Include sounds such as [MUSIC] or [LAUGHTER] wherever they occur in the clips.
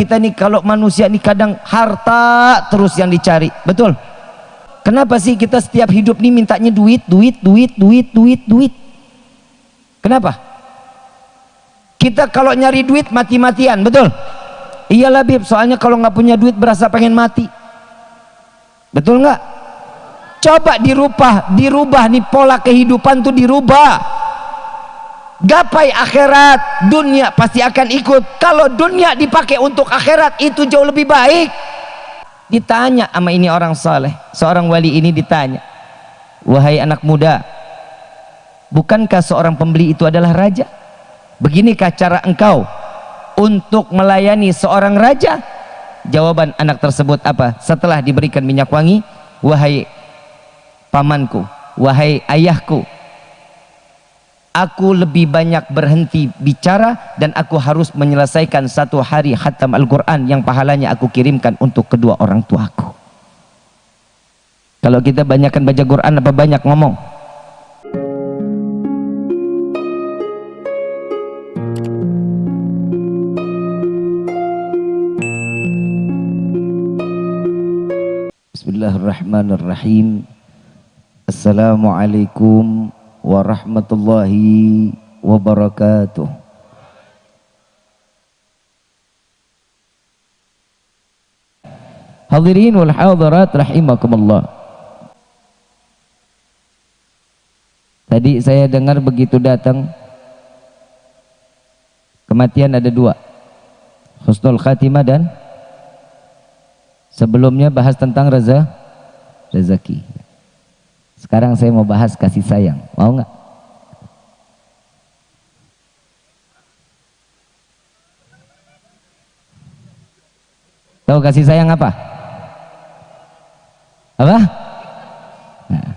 kita nih kalau manusia nih kadang harta terus yang dicari. Betul? Kenapa sih kita setiap hidup nih mintanya duit duit duit duit duit duit? Kenapa? Kita kalau nyari duit mati-matian betul? Iya Bib soalnya kalau nggak punya duit berasa pengen mati. Betul nggak? Coba dirubah dirubah nih pola kehidupan tuh dirubah gapai akhirat dunia pasti akan ikut. Kalau dunia dipakai untuk akhirat itu jauh lebih baik. Ditanya sama ini orang saleh seorang wali ini ditanya wahai anak muda bukankah seorang pembeli itu adalah raja? Beginikah cara engkau untuk melayani seorang raja? Jawaban anak tersebut apa? Setelah diberikan minyak wangi wahai pamanku wahai ayahku aku lebih banyak berhenti bicara dan aku harus menyelesaikan satu hari khatam Al-Quran yang pahalanya aku kirimkan untuk kedua orang tuaku kalau kita banyakkan baca Quran apa banyak ngomong? Bismillahirrahmanirrahim. Assalamualaikum warahmatullahi wabarakatuh. Hadirin wal hadirat rahimakumullah. Tadi saya dengar begitu datang kematian ada dua husnul khatimah dan sebelumnya bahas tentang reza rezeki sekarang saya mau bahas kasih sayang. Mau nggak? Tahu kasih sayang apa? Apa? Nah.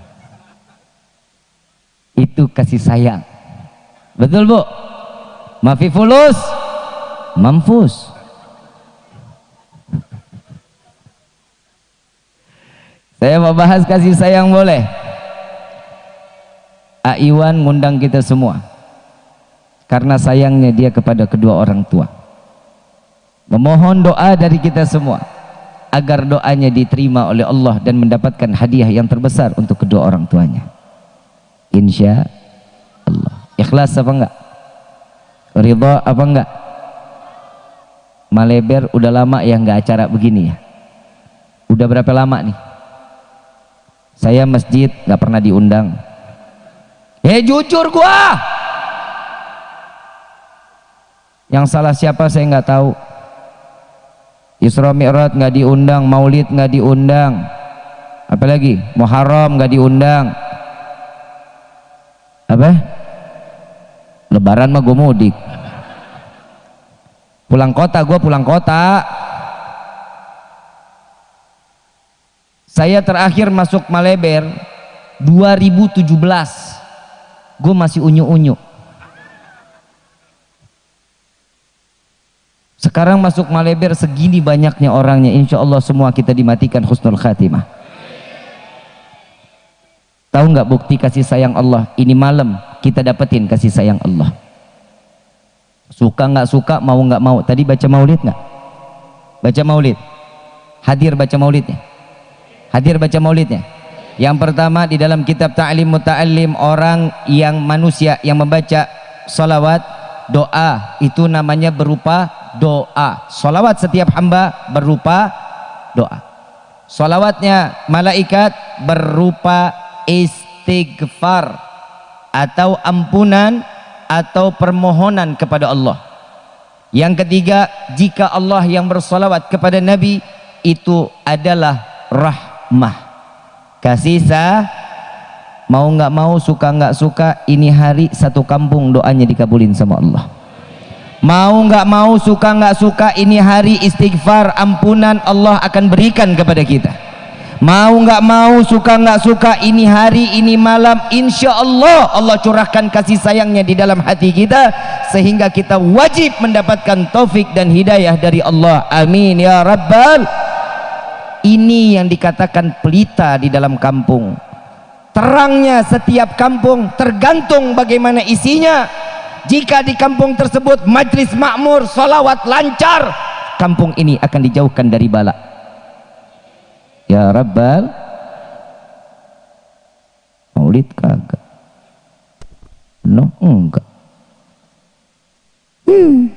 Itu kasih sayang. Betul bu? Mafifulus, mamfus. Saya mau bahas kasih sayang boleh? Aiwan ngundang kita semua. Karena sayangnya dia kepada kedua orang tua. Memohon doa dari kita semua. Agar doanya diterima oleh Allah dan mendapatkan hadiah yang terbesar untuk kedua orang tuanya. Insya Allah. Ikhlas apa enggak? Ridha apa enggak? Maleber udah lama ya enggak acara begini ya? Udah berapa lama nih? Saya masjid enggak pernah diundang Eh jujur gua. Yang salah siapa saya nggak tahu. Isra Mi'raj nggak diundang, Maulid nggak diundang. Apalagi Muharram nggak diundang. Apa? Lebaran mah gue mudik. Pulang kota, gue pulang kota. Saya terakhir masuk Maleber 2017 gue masih unyu-unyu. Sekarang masuk Maleber segini banyaknya orangnya insya Allah semua kita dimatikan husnul khatimah. Tahu nggak bukti kasih sayang Allah? Ini malam kita dapetin kasih sayang Allah. Suka nggak suka mau nggak mau. Tadi baca maulid nggak? Baca maulid. Hadir baca maulidnya? Hadir baca maulidnya yang pertama di dalam kitab Ta'lim Muta'allim orang yang manusia yang membaca salawat doa itu namanya berupa doa. Salawat setiap hamba berupa doa. Salawatnya malaikat berupa istighfar atau ampunan atau permohonan kepada Allah. Yang ketiga, jika Allah yang bersalawat kepada Nabi itu adalah rahmah kasih sah mau nggak mau suka nggak suka ini hari satu kampung doanya dikabulin sama Allah. Mau nggak mau suka nggak suka ini hari istighfar ampunan Allah akan berikan kepada kita. Mau nggak mau suka nggak suka ini hari ini malam insya Allah Allah curahkan kasih sayangnya di dalam hati kita sehingga kita wajib mendapatkan taufik dan hidayah dari Allah. Amin ya rabbal ini yang dikatakan pelita di dalam kampung. Terangnya setiap kampung tergantung bagaimana isinya. Jika di kampung tersebut majlis makmur salawat lancar kampung ini akan dijauhkan dari bala. Ya rabbal maulid kagak? No enggak. Hmm.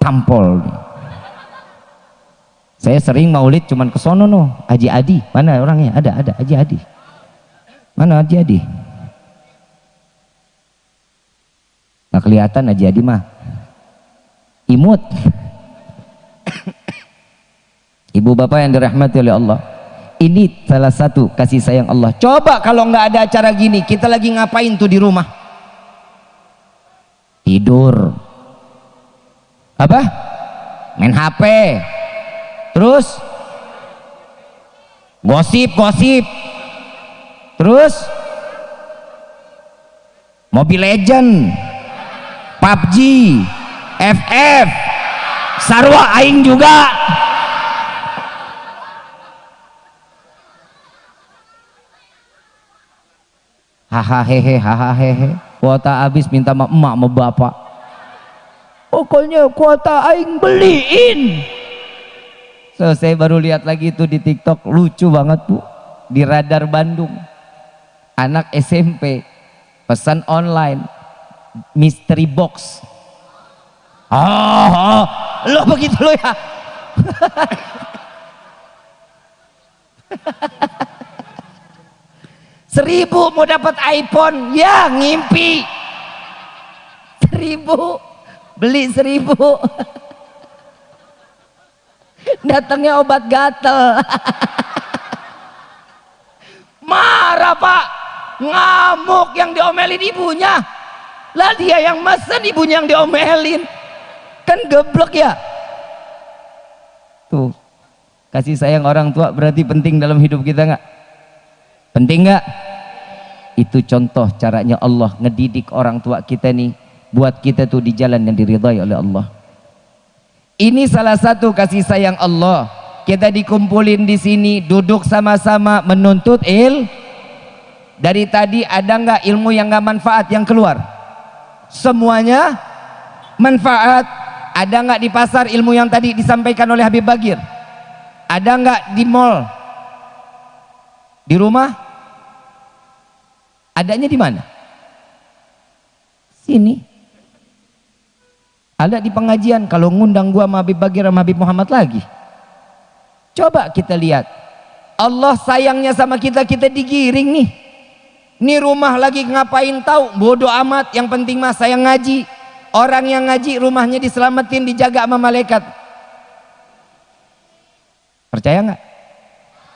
tampol nih saya sering maulid cuman ke sono no Haji Adi. Mana orangnya? Ada ada. Haji Adi. Mana Haji Adi? Nggak kelihatan Haji Adi mah. Imut. Ibu bapak yang dirahmati oleh Allah. Ini salah satu kasih sayang Allah. Coba kalau nggak ada acara gini kita lagi ngapain tuh di rumah? Tidur. Apa? Main HP terus? Gosip gosip. Terus? Mobile Legend. PUBG FF Sarwa Aing juga. Hahaha hehe hahaha hehe. Kuota habis minta sama emak sama bapak. Pokoknya kuota Aing beliin So, saya baru lihat lagi itu di TikTok lucu banget bu. Di radar Bandung. Anak SMP pesan online mystery box. Oh, oh lo begitu lo ya. [LAUGHS] Seribu mau dapat iPhone. Ya ngimpi. Seribu. Beli seribu [LAUGHS] datangnya obat gatel. [LAUGHS] Marah pak. Ngamuk yang diomelin ibunya. Lah dia yang mesen ibunya yang diomelin. Kan geblok ya? Tuh kasih sayang orang tua berarti penting dalam hidup kita nggak? Penting nggak? Itu contoh caranya Allah ngedidik orang tua kita nih buat kita tuh di jalan yang diridhai oleh Allah ini salah satu kasih sayang Allah. Kita dikumpulin di sini, duduk sama-sama menuntut il. Dari tadi ada nggak ilmu yang nggak manfaat yang keluar? Semuanya manfaat. Ada nggak di pasar ilmu yang tadi disampaikan oleh Habib Bagir? Ada nggak di mall? Di rumah? Adanya di mana? Sini ada di pengajian kalau ngundang gua sama Habib Bagir sama Habib Muhammad lagi. Coba kita lihat. Allah sayangnya sama kita kita digiring nih. Ini rumah lagi ngapain tahu? Bodoh amat yang penting mah saya ngaji. Orang yang ngaji rumahnya diselamatin dijaga sama malaikat. Percaya nggak?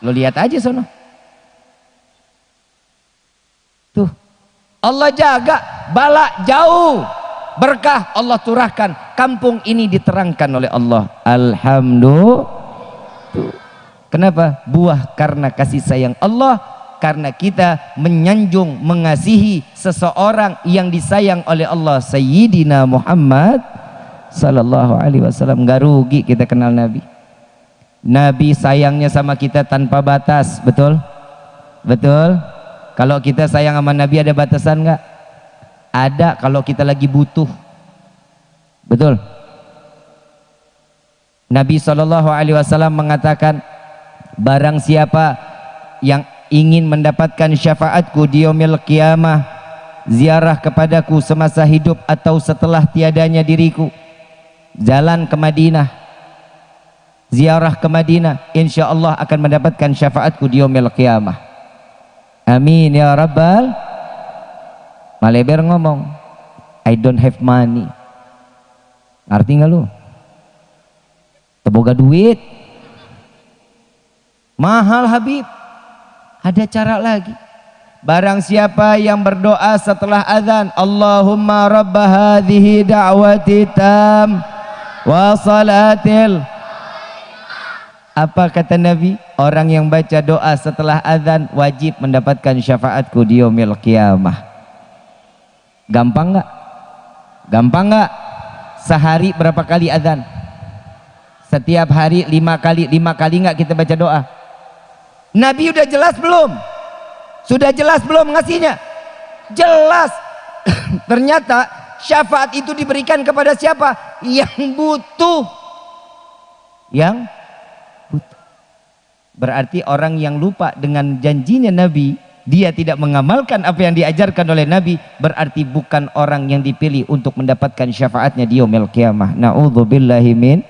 Lo lihat aja sono. Tuh. Allah jaga bala jauh berkah Allah turahkan kampung ini diterangkan oleh Allah. Alhamdulillah. Kenapa? Buah karena kasih sayang Allah. Karena kita menyanjung mengasihi seseorang yang disayang oleh Allah. Sayyidina Muhammad sallallahu alaihi wasallam. Enggak rugi kita kenal Nabi. Nabi sayangnya sama kita tanpa batas. Betul? Betul? Kalau kita sayang sama Nabi ada batasan enggak ada kalau kita lagi butuh. Betul? Nabi Shallallahu Alaihi Wasallam mengatakan barang siapa yang ingin mendapatkan syafaatku di kiamah ziarah kepadaku semasa hidup atau setelah tiadanya diriku jalan ke Madinah ziarah ke Madinah insya Allah akan mendapatkan syafaatku di kiamah amin ya rabbal Maleber ngomong, I don't have money. Ngerti nggak lu? Teboga duit. Mahal Habib. Ada cara lagi. Barang siapa yang berdoa setelah azan, Allahumma rabba hadhihi da'wati tam wa salatil apa kata Nabi? Orang yang baca doa setelah azan wajib mendapatkan syafaatku di yaumil qiyamah. Gampang nggak? Gampang nggak? Sehari berapa kali azan? Setiap hari lima kali, lima kali nggak kita baca doa? Nabi udah jelas belum? Sudah jelas belum ngasihnya? Jelas. [COUGHS] Ternyata syafaat itu diberikan kepada siapa? Yang butuh. yang butuh. Berarti orang yang lupa dengan janjinya Nabi, dia tidak mengamalkan apa yang diajarkan oleh Nabi, berarti bukan orang yang dipilih untuk mendapatkan syafaatnya di yaumil qiyamah. Nauzubillahi min.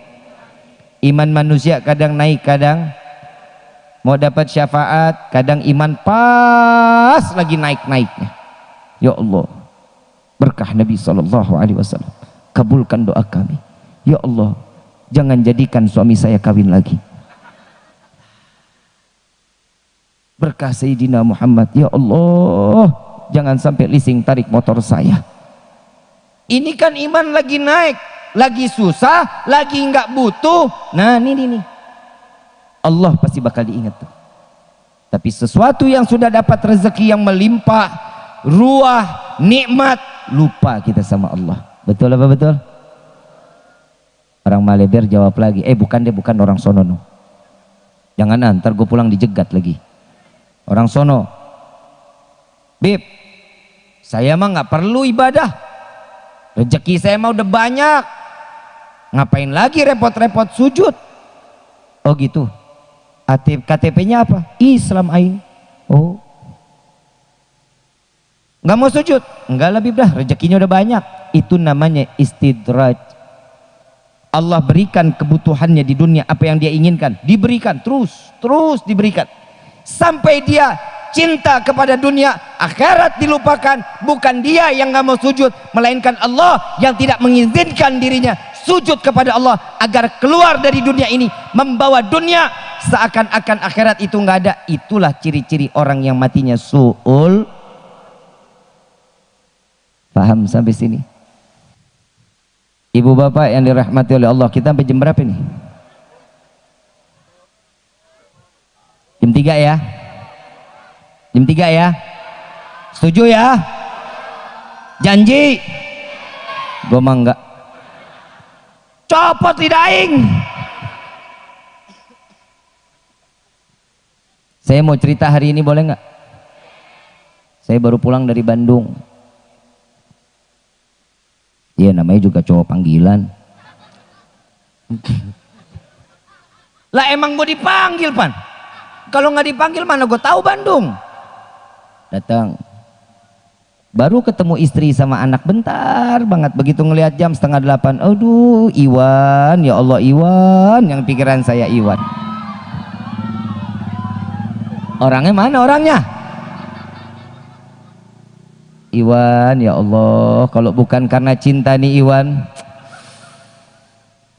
Iman manusia kadang naik kadang mau dapat syafaat kadang iman pas lagi naik-naiknya. Ya Allah berkah Nabi Sallallahu Alaihi Wasallam. Kabulkan doa kami. Ya Allah jangan jadikan suami saya kawin lagi berkah Sayyidina Muhammad ya Allah jangan sampai leasing tarik motor saya ini kan iman lagi naik lagi susah, lagi nggak butuh. Nah, ini nih. Allah pasti bakal diingat tuh. Tapi sesuatu yang sudah dapat rezeki yang melimpah, ruah, nikmat, lupa kita sama Allah. Betul apa betul? Orang Maleber jawab lagi, eh bukan deh, bukan orang sono no. Jangan antar gue pulang dijegat lagi. Orang sono. Bib, saya mah nggak perlu ibadah. Rezeki saya mah udah banyak. Ngapain lagi repot-repot sujud? Oh gitu. KTP-nya apa? Islam aing. Oh. Nggak mau sujud? Enggak lebih dah. Rezekinya udah banyak. Itu namanya istidraj. Allah berikan kebutuhannya di dunia. Apa yang dia inginkan? Diberikan. Terus terus diberikan sampai dia cinta kepada dunia akhirat dilupakan. Bukan dia yang nggak mau sujud melainkan Allah yang tidak mengizinkan dirinya sujud kepada Allah agar keluar dari dunia ini membawa dunia seakan-akan akhirat itu nggak ada. Itulah ciri-ciri orang yang matinya suul. Paham sampai sini? Ibu bapak yang dirahmati oleh Allah kita sampai jam berapa nih 3 ya. Jam 3 ya. Setuju ya? Janji? Gue mah enggak copot lidah aing. Saya mau cerita hari ini boleh nggak? Saya baru pulang dari Bandung. Iya namanya juga cowok panggilan. Lah emang gue dipanggil pan kalau nggak dipanggil mana gue tahu Bandung. Datang. Baru ketemu istri sama anak bentar banget. Begitu ngelihat jam setengah delapan. Aduh Iwan. Ya Allah Iwan. Yang pikiran saya Iwan. Orangnya mana orangnya? Iwan ya Allah. Kalau bukan karena cinta nih Iwan.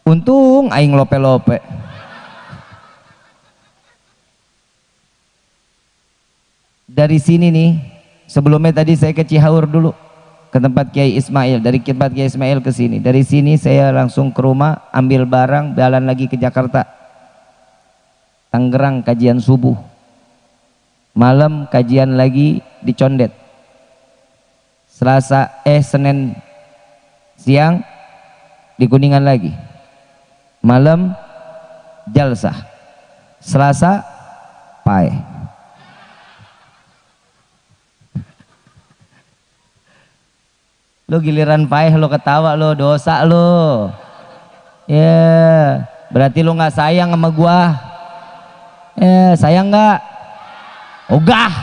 Untung aing lope-lope dari sini nih Sebelumnya tadi saya ke Cihaur dulu ke tempat Kiai Ismail. Dari tempat Kiai Ismail ke sini. Dari sini saya langsung ke rumah, ambil barang, jalan lagi ke Jakarta. Tangerang kajian subuh. Malam kajian lagi di Condet. Selasa eh Senin siang di Kuningan lagi. Malam jalsah. Selasa pai. Lo giliran payah lo ketawa lo dosa lo. Ya, yeah. berarti lo nggak sayang sama gua. Ya, yeah, sayang nggak? Ogah.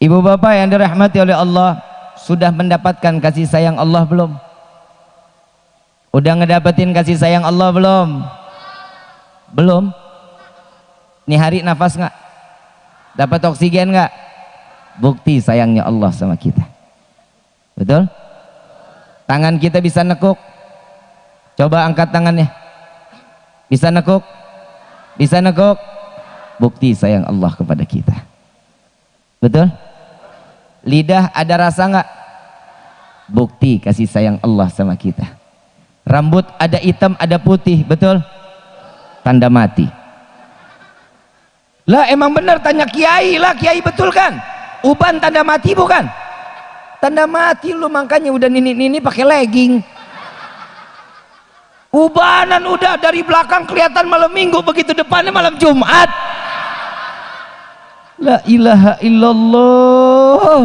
Ibu bapak yang dirahmati oleh Allah sudah mendapatkan kasih sayang Allah belum? Udah ngedapetin kasih sayang Allah belum? Belum? Nih hari nafas nggak? Dapat oksigen nggak? Bukti sayangnya Allah sama kita. Betul? Tangan kita bisa nekuk. Coba angkat tangannya. Bisa nekuk? Bisa nekuk? Bukti sayang Allah kepada kita. Betul? Lidah ada rasa nggak? Bukti kasih sayang Allah sama kita. Rambut ada hitam ada putih betul? Tanda mati. Lah emang benar tanya kiai. Lah kiai betul kan uban tanda mati bukan? Tanda mati lu makanya udah nini-nini pakai legging. Ubanan udah dari belakang kelihatan malam minggu begitu depannya malam Jumat. La ilaha illallah.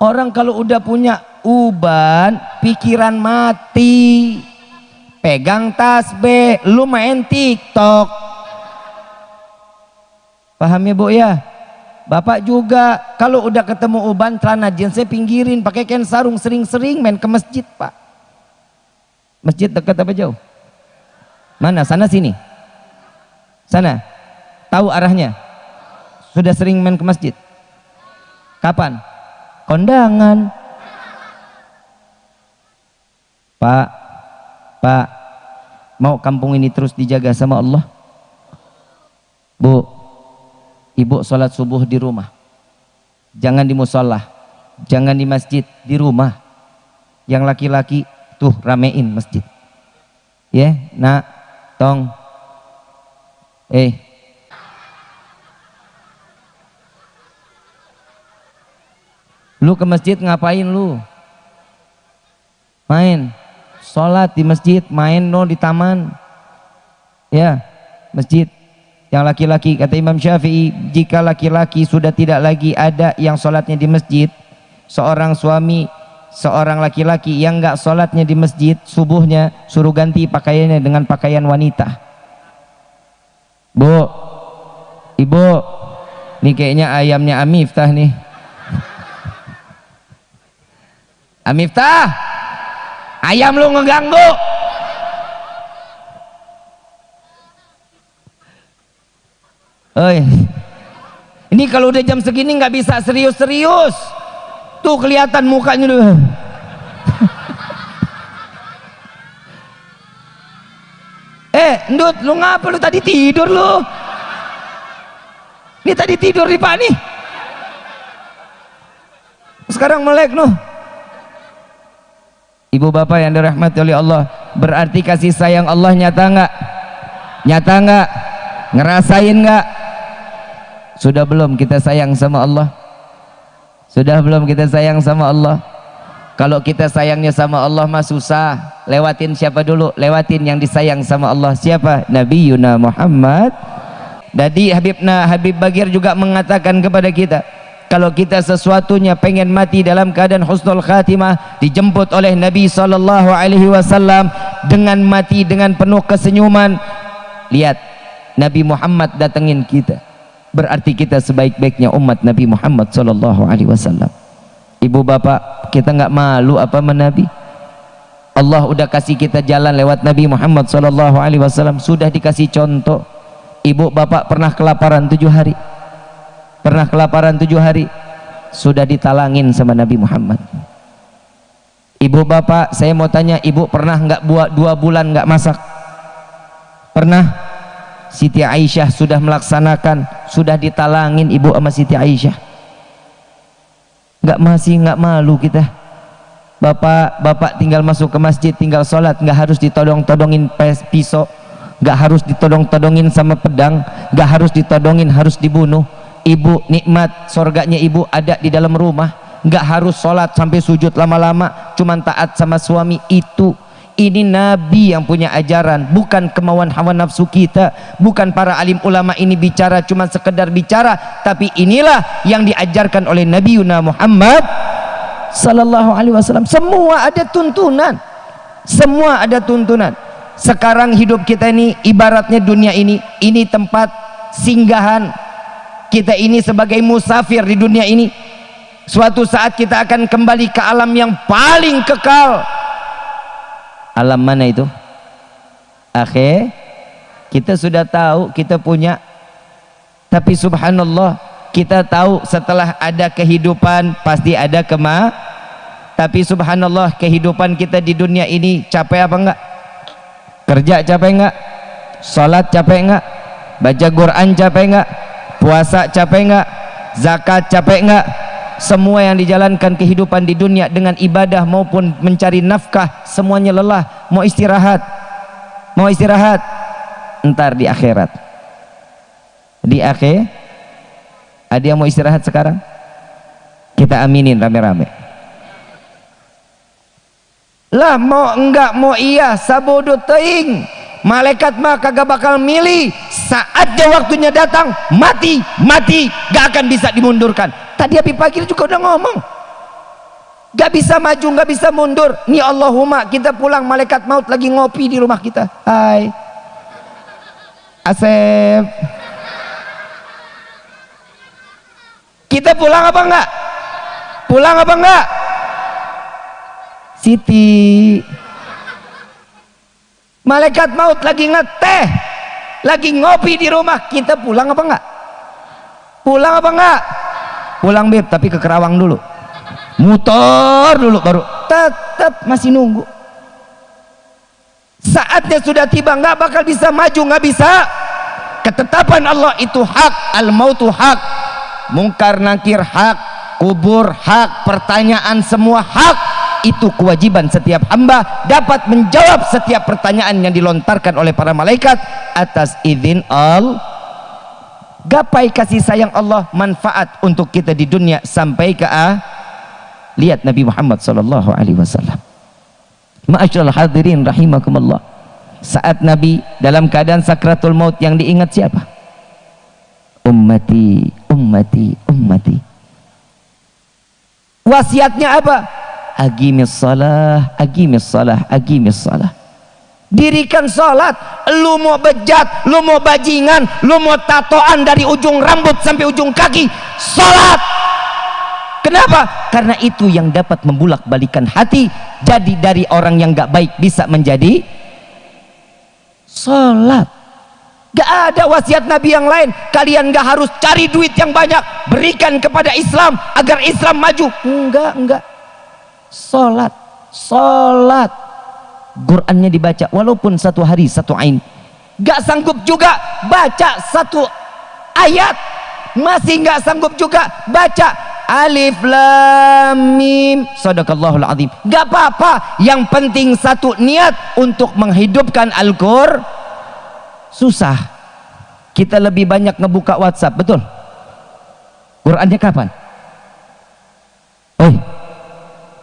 Orang kalau udah punya uban pikiran mati. Pegang tasbih lu main tiktok. Paham ya bu ya bapak juga kalau udah ketemu uban celana jeansnya pinggirin pakai kain sarung sering-sering main ke masjid pak. Masjid dekat apa jauh? Mana? Sana sini? Sana? Tahu arahnya? Sudah sering main ke masjid? Kapan? Kondangan. Pak Pak mau kampung ini terus dijaga sama Allah? Bu Ibu sholat subuh di rumah. Jangan di musola. Jangan di masjid di rumah. Yang laki-laki tuh ramein masjid. Ya yeah, nak tong. Eh. Lu ke masjid ngapain lu? Main. Sholat di masjid main no di taman. Ya masjid yang laki-laki kata Imam Syafi'i jika laki-laki sudah tidak lagi ada yang sholatnya di masjid seorang suami seorang laki-laki yang enggak sholatnya di masjid subuhnya suruh ganti pakaiannya dengan pakaian wanita. Bu ibu ini kayaknya ayamnya Amiftah nih. Amiftah ayam lu ngeganggu Oi. Ini kalau udah jam segini nggak bisa serius-serius. Tuh kelihatan mukanya lu. [LAUGHS] eh, Ndut, lu ngapa lu tadi tidur lu? Ini tadi tidur di nih. Sekarang melek lu. Ibu bapak yang dirahmati oleh Allah Berarti kasih sayang Allah nyata enggak? Nyata enggak? Ngerasain enggak? Sudah belum kita sayang sama Allah? Sudah belum kita sayang sama Allah? Kalau kita sayangnya sama Allah mah susah Lewatin siapa dulu? Lewatin yang disayang sama Allah Siapa? Nabi Yuna Muhammad Jadi Habibna Habib Bagir juga mengatakan kepada kita kalau kita sesuatunya pengen mati dalam keadaan husnul khatimah dijemput oleh Nabi sallallahu alaihi wasallam dengan mati dengan penuh kesenyuman lihat Nabi Muhammad datengin kita berarti kita sebaik-baiknya umat Nabi Muhammad sallallahu alaihi wasallam. Ibu bapak kita enggak malu apa sama Nabi? Allah udah kasih kita jalan lewat Nabi Muhammad sallallahu alaihi wasallam sudah dikasih contoh. Ibu bapak pernah kelaparan tujuh hari? Pernah kelaparan tujuh hari? Sudah ditalangin sama Nabi Muhammad. Ibu bapak saya mau tanya ibu pernah nggak buat dua bulan nggak masak? Pernah Siti Aisyah sudah melaksanakan sudah ditalangin ibu sama Siti Aisyah. Nggak masih nggak malu kita. Bapak bapak tinggal masuk ke masjid tinggal sholat nggak harus ditodong-todongin pisau nggak harus ditodong-todongin sama pedang nggak harus ditodongin harus dibunuh. Ibu nikmat sorganya ibu ada di dalam rumah. Nggak harus sholat sampai sujud lama-lama cuman taat sama suami itu ini nabi yang punya ajaran bukan kemauan hawa nafsu kita. Bukan para alim ulama ini bicara cuman sekedar bicara. Tapi inilah yang diajarkan oleh Nabi Yuna Muhammad sallallahu alaihi wasallam. Semua ada tuntunan. Semua ada tuntunan. Sekarang hidup kita ini ibaratnya dunia ini ini tempat singgahan kita ini sebagai musafir di dunia ini. Suatu saat kita akan kembali ke alam yang paling kekal alam mana itu? Akhir kita sudah tahu kita punya. Tapi subhanallah kita tahu setelah ada kehidupan pasti ada kema. Tapi subhanallah kehidupan kita di dunia ini capek apa enggak? Kerja capek enggak? Sholat capek enggak? Baca Quran capek enggak? Puasa capek enggak? Zakat capek enggak semua yang dijalankan kehidupan di dunia dengan ibadah maupun mencari nafkah semuanya lelah. Mau istirahat. Mau istirahat. Entar di akhirat. Di akhir. Ada yang mau istirahat sekarang? Kita aminin rame-rame. Lah mau enggak mau iya sabodo teing malaikat mah kagak bakal milih saatnya waktunya datang mati mati. Gak akan bisa dimundurkan. Tadi Habib Fakir juga udah ngomong. Gak bisa maju gak bisa mundur. Nih Allahumma kita pulang malaikat maut lagi ngopi di rumah kita. Hai. Asep. Kita pulang apa enggak? Pulang apa enggak? Siti. Malaikat maut lagi ngeteh lagi ngopi di rumah kita pulang apa enggak? Pulang apa enggak? Pulang beb tapi ke Kerawang dulu. Muter dulu baru. Tetap masih nunggu. Saatnya sudah tiba nggak bakal bisa maju nggak bisa. Ketetapan Allah itu hak al mautu hak. Mungkar nakir hak kubur hak pertanyaan semua hak itu kewajiban setiap hamba dapat menjawab setiap pertanyaan yang dilontarkan oleh para malaikat atas izin Allah gapai kasih sayang Allah manfaat untuk kita di dunia sampai ke ah. Lihat Nabi Muhammad sallallahu alaihi wasallam. Ma'asyiral hadirin rahimakumullah. Saat Nabi dalam keadaan sakratul maut yang diingat siapa? Ummati ummati ummati. Wasiatnya apa agimis salah agimis salah agimis salah. Dirikan salat lu mau bejat lu mau bajingan lu mau tatoan dari ujung rambut sampai ujung kaki salat. Kenapa? karena itu yang dapat membulak balikan hati jadi dari orang yang gak baik bisa menjadi salat. Gak ada wasiat Nabi yang lain. Kalian gak harus cari duit yang banyak. Berikan kepada Islam agar Islam maju. Enggak enggak Salat, salat. Qurannya dibaca walaupun satu hari satu ain. Gak sanggup juga baca satu ayat. Masih gak sanggup juga baca alif lam mim. Sadaqallahul azim. Gak apa-apa. Yang penting satu niat untuk menghidupkan Al-Qur. Susah. Kita lebih banyak ngebuka WhatsApp betul? Qurannya kapan? Oh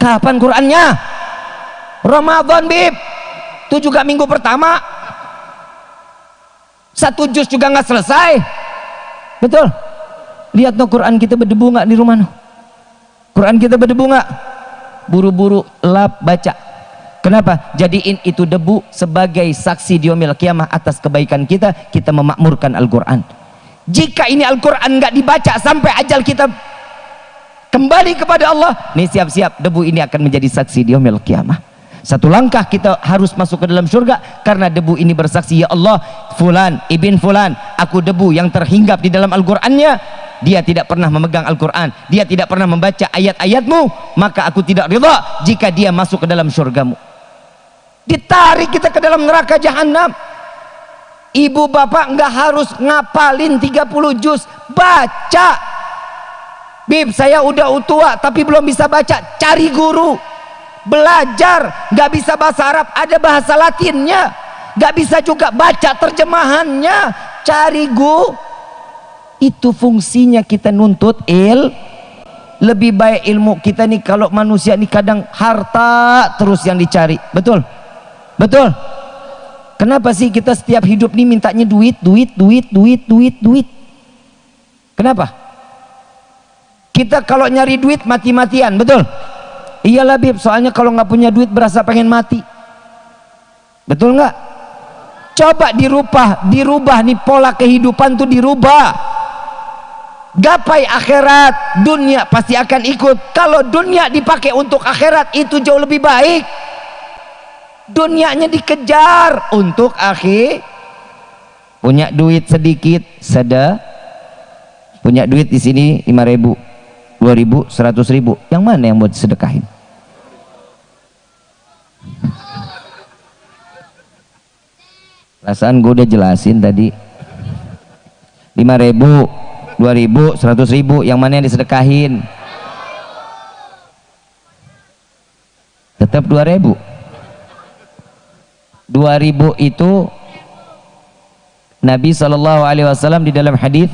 Kapan Qurannya? Ramadan bib. Itu juga minggu pertama. Satu juz juga nggak selesai. Betul. Lihat no Quran kita berdebu nggak di rumah no. Quran kita berdebu nggak? Buru-buru lap baca. Kenapa? Jadiin itu debu sebagai saksi diomil kiamah atas kebaikan kita, kita memakmurkan Al-Quran. Jika ini Al-Quran nggak dibaca sampai ajal kita kembali kepada Allah. Nih siap-siap. Debu ini akan menjadi saksi di yaumil kiamah. Satu langkah kita harus masuk ke dalam surga karena debu ini bersaksi ya Allah fulan ibn fulan aku debu yang terhinggap di dalam Al-Qur'annya. Dia tidak pernah memegang Al-Quran. Dia tidak pernah membaca ayat-ayatmu. Maka aku tidak ridha jika dia masuk ke dalam surgamu. Ditarik kita ke dalam neraka jahanam ibu bapak enggak harus ngapalin 30 juz. Baca Bib saya udah tua tapi belum bisa baca. Cari guru. Belajar. Nggak bisa bahasa Arab ada bahasa Latinnya. Nggak bisa juga baca terjemahannya. Cari gu. Itu fungsinya kita nuntut il. Lebih baik ilmu kita nih kalau manusia nih kadang harta terus yang dicari. Betul? Betul? Kenapa sih kita setiap hidup nih mintanya duit duit duit duit duit duit? Kenapa kita kalau nyari duit mati-matian betul? Iyalah bib soalnya kalau nggak punya duit berasa pengen mati. Betul nggak? Coba dirubah dirubah nih pola kehidupan tuh dirubah. Gapai akhirat dunia pasti akan ikut. Kalau dunia dipakai untuk akhirat itu jauh lebih baik. Dunianya dikejar untuk akhir. Punya duit sedikit seda punya duit di sini 5000 dua ribu, seratus ribu. Yang mana yang mau disedekahin perasaan gue udah jelasin tadi. lima ribu, dua ribu, seratus ribu. Yang mana yang disedekahin? Tetap dua ribu. dua ribu itu Nabi SAW di dalam hadis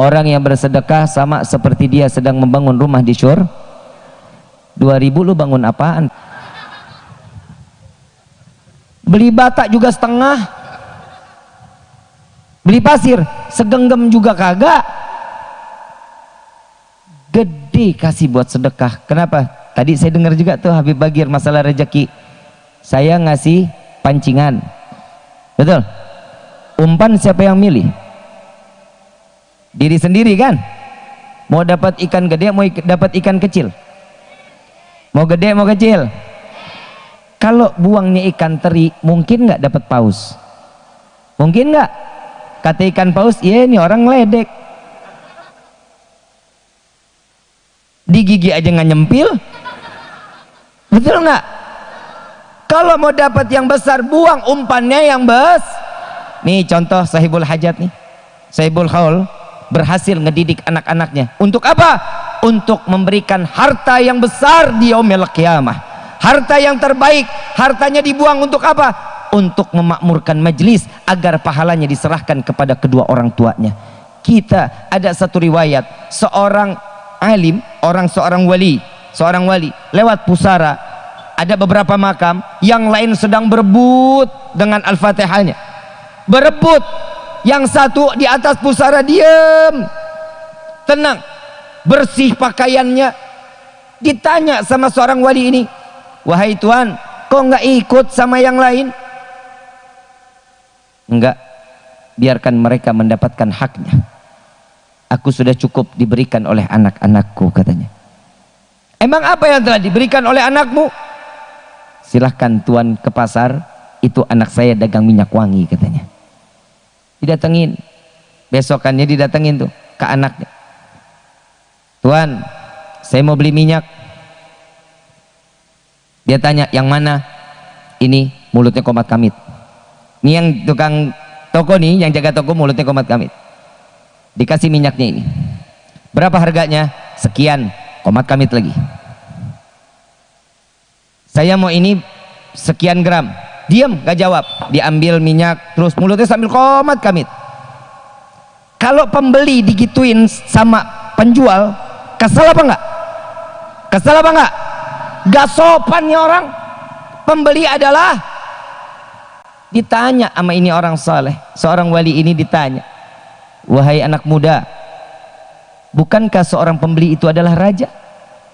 orang yang bersedekah sama seperti dia sedang membangun rumah di syur. 2000 lu bangun apaan? Beli bata juga setengah. Beli pasir segenggam juga kagak. Gede kasih buat sedekah. Kenapa? Tadi saya dengar juga tuh Habib Bagir masalah rezeki. Saya ngasih pancingan. Betul? Umpan siapa yang milih diri sendiri kan? Mau dapat ikan gede mau dapat ikan kecil. Mau gede mau kecil. Kalau buangnya ikan teri mungkin nggak dapat paus? Mungkin nggak? Kata ikan paus iya ini orang ledek. Di gigi aja nggak nyempil. Betul nggak? Kalau mau dapat yang besar buang umpannya yang bes. Nih contoh sahibul hajat nih. Sahibul haul berhasil ngedidik anak-anaknya. Untuk apa? untuk memberikan harta yang besar di yaumil harta yang terbaik. Hartanya dibuang untuk apa? untuk memakmurkan majlis agar pahalanya diserahkan kepada kedua orang tuanya. Kita ada satu riwayat. Seorang alim orang seorang wali seorang wali lewat pusara ada beberapa makam yang lain sedang berebut dengan al-fatihahnya. Berebut yang satu di atas pusara diam tenang. Bersih pakaiannya. Ditanya sama seorang wali ini wahai tuan kok nggak ikut sama yang lain? Enggak. Biarkan mereka mendapatkan haknya. Aku sudah cukup diberikan oleh anak-anakku katanya. Emang apa yang telah diberikan oleh anakmu? Silahkan tuan ke pasar. Itu anak saya dagang minyak wangi katanya didatengin. Besokannya didatengin tuh ke anaknya. Tuan saya mau beli minyak. Dia tanya yang mana? Ini mulutnya komat kamit. Ini yang tukang toko nih yang jaga toko mulutnya komat kamit. Dikasih minyaknya ini. Berapa harganya? Sekian komat kamit lagi. Saya mau ini sekian gram diam gak jawab. Diambil minyak terus mulutnya sambil komat kamit. Kalau pembeli digituin sama penjual kesel apa enggak? Kesel apa enggak? Gak sopannya orang. Pembeli adalah ditanya sama ini orang soleh. Seorang wali ini ditanya wahai anak muda bukankah seorang pembeli itu adalah raja?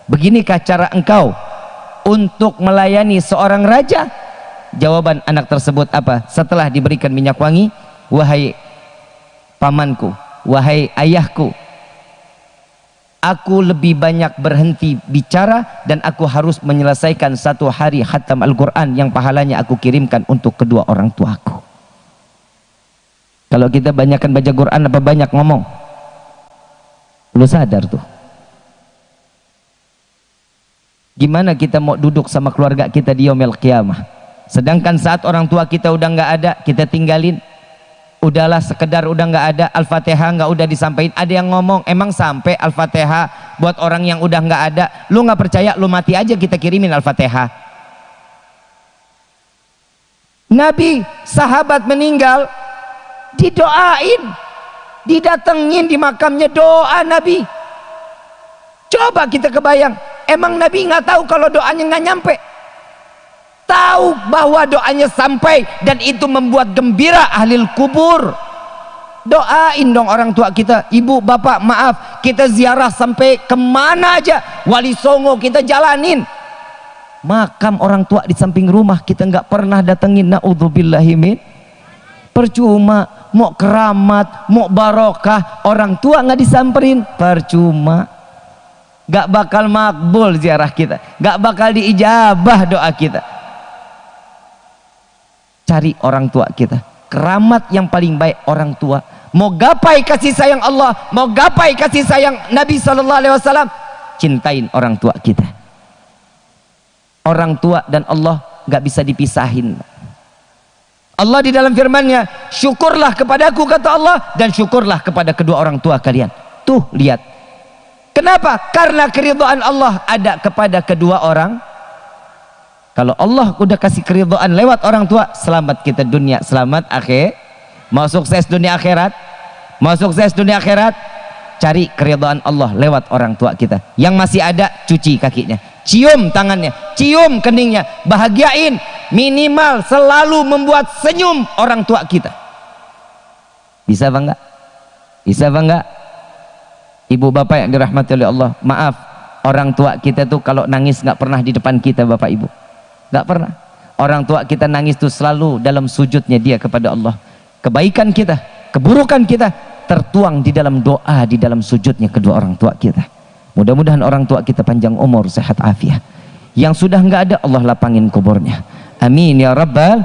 Beginikah cara engkau untuk melayani seorang raja jawaban anak tersebut apa? Setelah diberikan minyak wangi wahai pamanku wahai ayahku aku lebih banyak berhenti bicara dan aku harus menyelesaikan satu hari khatam Al-Quran yang pahalanya aku kirimkan untuk kedua orang tuaku. Kalau kita banyakkan baca Quran apa banyak ngomong? Lu sadar tuh. Gimana kita mau duduk sama keluarga kita di yomel kiamah sedangkan saat orang tua kita udah nggak ada kita tinggalin. Udahlah sekedar udah nggak ada al-fatihah nggak udah disampaikan. Ada yang ngomong emang sampai al-fatihah buat orang yang udah nggak ada? Lu nggak percaya lu mati aja kita kirimin al-fatihah. Nabi sahabat meninggal didoain didatengin di makamnya doa Nabi. Coba kita kebayang emang Nabi nggak tahu kalau doanya nggak nyampe tahu bahwa doanya sampai dan itu membuat gembira ahli kubur. Doain dong orang tua kita. Ibu bapak maaf. Kita ziarah sampai ke mana aja? Wali songo kita jalanin. Makam orang tua di samping rumah kita nggak pernah datengin. Naudzubillahimin percuma mau keramat mau barokah orang tua nggak disamperin. Percuma. Gak bakal makbul ziarah kita. Gak bakal diijabah doa kita cari orang tua kita. Keramat yang paling baik orang tua. Mau gapai kasih sayang Allah mau gapai kasih sayang Nabi SAW cintain orang tua kita. Orang tua dan Allah gak bisa dipisahin. Allah di dalam firmannya syukurlah kepadaku kata Allah dan syukurlah kepada kedua orang tua kalian. Tuh lihat. Kenapa? Karena keridhaan Allah ada kepada kedua orang kalau Allah udah kasih keridhaan lewat orang tua selamat kita dunia selamat akhir. Mau sukses dunia akhirat? Mau sukses dunia akhirat? Cari keridhaan Allah lewat orang tua kita. Yang masih ada cuci kakinya. Cium tangannya cium keningnya. Bahagiain minimal selalu membuat senyum orang tua kita. Bisa bangga bisa bangga ibu bapak yang dirahmati oleh Allah maaf orang tua kita tuh kalau nangis nggak pernah di depan kita Bapak Ibu nggak pernah. Orang tua kita nangis tuh selalu dalam sujudnya dia kepada Allah. Kebaikan kita keburukan kita tertuang di dalam doa di dalam sujudnya kedua orang tua kita. Mudah-mudahan orang tua kita panjang umur sehat afiat. Yang sudah nggak ada Allah lapangin kuburnya. Amin ya rabbal